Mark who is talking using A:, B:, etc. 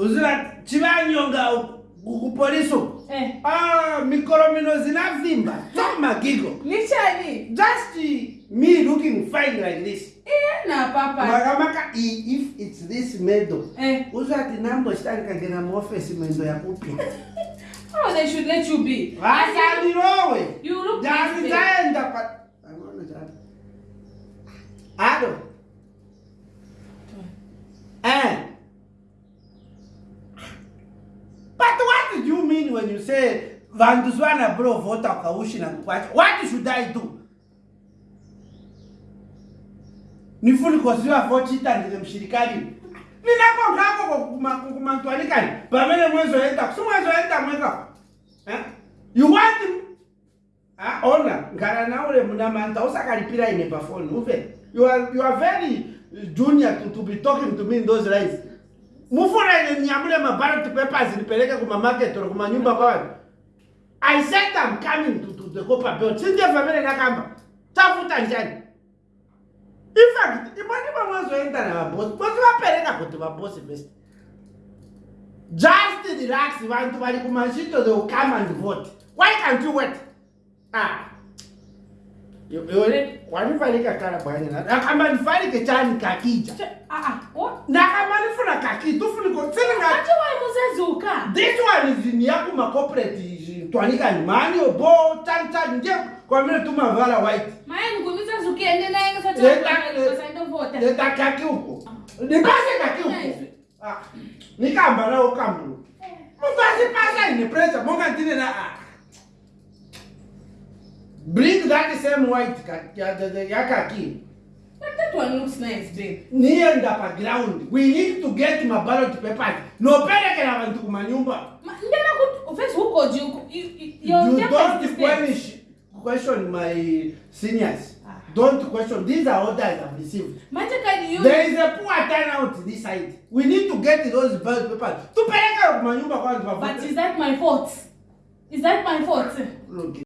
A: uziva chivanyonga kupolisa eh. ah, mikoromino zina vimba tomagigo nichani just me looking fine like this makamaka eh, if its this medo eh. uzvati nambochitangikangena muofisi mendo yakupi oh, they should let you be asaniroweda mean when you say vantu swana bro vota ukaushina kwacha what should i do nifunikoziva vochita ndile mushirikalini ninako ngako kumantwanikani pamene mwezoenda kusimwezoenda mweka eh? you want ah, ona ngara naule muna manta usakalipira ine pafoni uve you are very junior to, to be talking to me in those lines mufurene niyamule mabharati pepasi ripeleke kumamaketi or kumanyumba kwavanhu i said am coming to, to the copa belt sindefamile nakamba tafuta njani infact imani vamwe zoenda navabosi vose vapereka kuti vabosi best just relax vantu vari kumashito theyll come and vote why can't you wait ah wanifarika kara bwanyana nakamba ndifarike chani kakija ah, ah, kaki de ko seninga ati wa musezuka this one is ni yako makopreti twanika nyumbani obo tag tag nje kwa vile tu mavala white maana nikumiza zuki não é yenga sasa tutakavota leta kaki huko ah. nipase kaki huko ah o nao kambu passa eh. pasa ni pressure bonga tine na ah. bring that same white kaki ya kaki niye ndapa ground we need to get mabalot papers noperekela vantu kumanyumba question my seniors ah. don't question these are orders i've received there is a poor turnout this side we need to get those ballot papers to pay for my number one but is that my fault is that my fault okay.